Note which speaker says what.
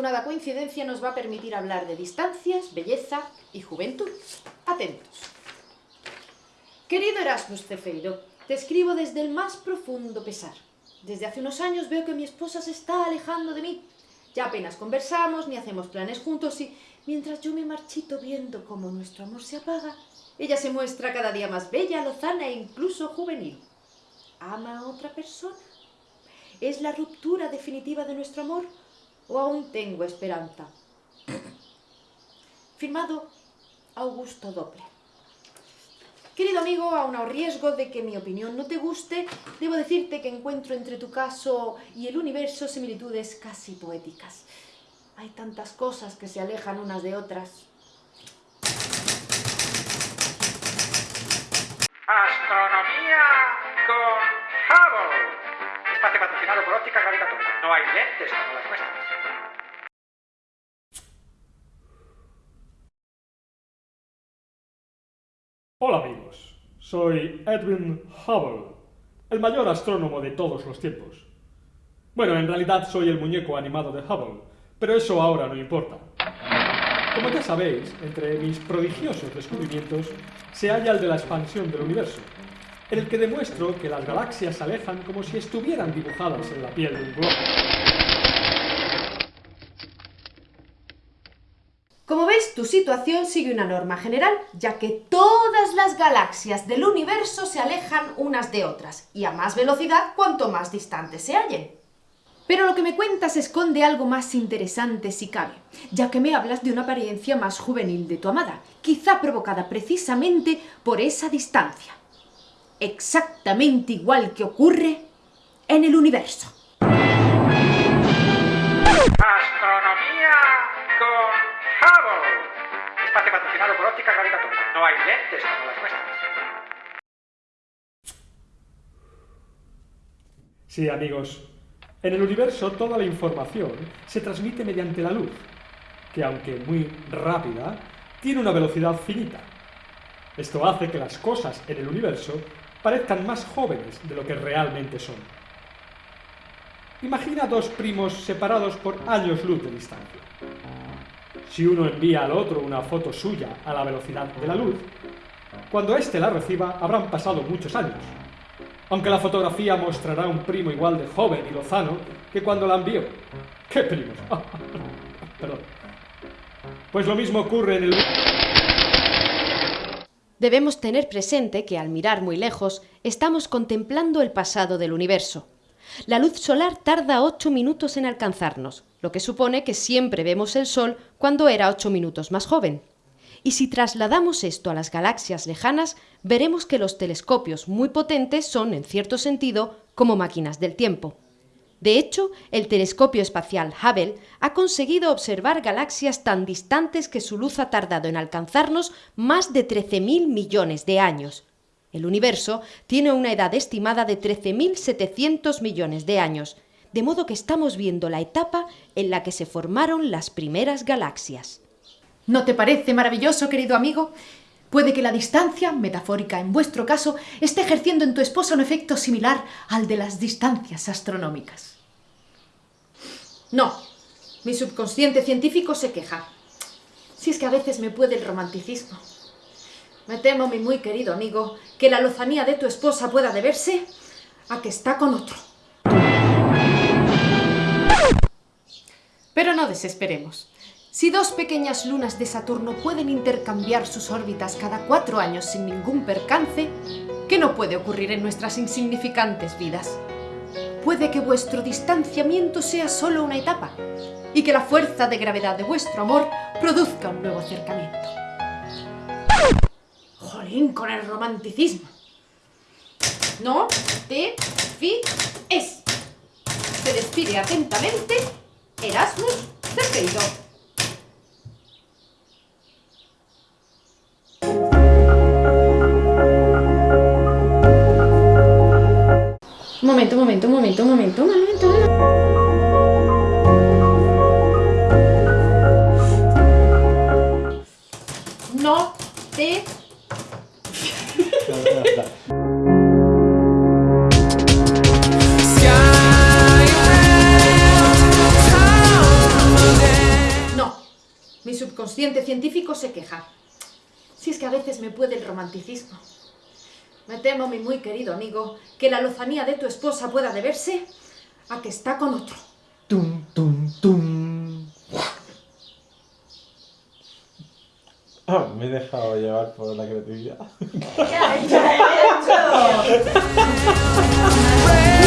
Speaker 1: afortunada coincidencia nos va a permitir hablar de distancias, belleza y juventud. Atentos. Querido Erasmus Cefeiro, te escribo desde el más profundo pesar. Desde hace unos años veo que mi esposa se está alejando de mí. Ya apenas conversamos ni hacemos planes juntos y mientras yo me marchito viendo cómo nuestro amor se apaga, ella se muestra cada día más bella, lozana e incluso juvenil. ¿Ama a otra persona? ¿Es la ruptura definitiva de nuestro amor? ¿O aún tengo esperanza? Firmado Augusto Doppler. Querido amigo, aun a riesgo de que mi opinión no te guste, debo decirte que encuentro entre tu caso y el universo similitudes casi poéticas. Hay tantas cosas que se alejan unas de otras.
Speaker 2: Astronomía con Hubble. Espacio patrocinado por óptica gravitatoria. No hay lentes como las nuestras.
Speaker 3: Hola amigos, soy Edwin Hubble, el mayor astrónomo de todos los tiempos. Bueno, en realidad soy el muñeco animado de Hubble, pero eso ahora no importa. Como ya sabéis, entre mis prodigiosos descubrimientos se halla el de la expansión del universo, el que demuestro que las galaxias se alejan como si estuvieran dibujadas en la piel de un globo.
Speaker 1: Como ves, tu situación sigue una norma general, ya que todas las galaxias del universo se alejan unas de otras, y a más velocidad cuanto más distantes se hallen. Pero lo que me cuentas esconde algo más interesante si cabe, ya que me hablas de una apariencia más juvenil de tu amada, quizá provocada precisamente por esa distancia. Exactamente igual que ocurre en el universo.
Speaker 2: Astronomía con Hubble. Espacio patrocinado por óptica gravitatoria. No hay lentes como las nuestras.
Speaker 3: Sí, amigos, en el universo toda la información se transmite mediante la luz, que aunque muy rápida, tiene una velocidad finita. Esto hace que las cosas en el universo parezcan más jóvenes de lo que realmente son. Imagina dos primos separados por años luz de distancia. Si uno envía al otro una foto suya a la velocidad de la luz, cuando éste la reciba habrán pasado muchos años, aunque la fotografía mostrará un primo igual de joven y lozano que cuando la envió. ¿Qué primos? Perdón. Pues lo mismo ocurre en el...
Speaker 1: Debemos tener presente que al mirar muy lejos estamos contemplando el pasado del universo. La luz solar tarda 8 minutos en alcanzarnos, lo que supone que siempre vemos el Sol cuando era 8 minutos más joven. Y si trasladamos esto a las galaxias lejanas, veremos que los telescopios muy potentes son, en cierto sentido, como máquinas del tiempo. De hecho, el telescopio espacial Hubble ha conseguido observar galaxias tan distantes que su luz ha tardado en alcanzarnos más de 13.000 millones de años. El universo tiene una edad estimada de 13.700 millones de años, de modo que estamos viendo la etapa en la que se formaron las primeras galaxias. ¿No te parece maravilloso, querido amigo? Puede que la distancia, metafórica en vuestro caso, esté ejerciendo en tu esposa un efecto similar al de las distancias astronómicas. No, mi subconsciente científico se queja. Si es que a veces me puede el romanticismo. Me temo, mi muy querido amigo, que la lozanía de tu esposa pueda deberse a que está con otro. Pero no desesperemos. Si dos pequeñas lunas de Saturno pueden intercambiar sus órbitas cada cuatro años sin ningún percance, ¿qué no puede ocurrir en nuestras insignificantes vidas? Puede que vuestro distanciamiento sea solo una etapa y que la fuerza de gravedad de vuestro amor produzca un nuevo acercamiento. ¡Jolín con el romanticismo! No te es. Se despide atentamente Erasmus Cerqueiro. Momento, un momento, un momento, un momento, un momento. un momento. No te...
Speaker 4: Sky, town,
Speaker 1: consciente científico se queja. Si es que a veces me puede el romanticismo. Me temo, mi muy querido amigo, que la lozanía de tu esposa pueda deberse a que está con otro.
Speaker 5: Tum, tum, tum. Ah, me he dejado llevar por la creatividad.
Speaker 1: ¿Qué ha hecho?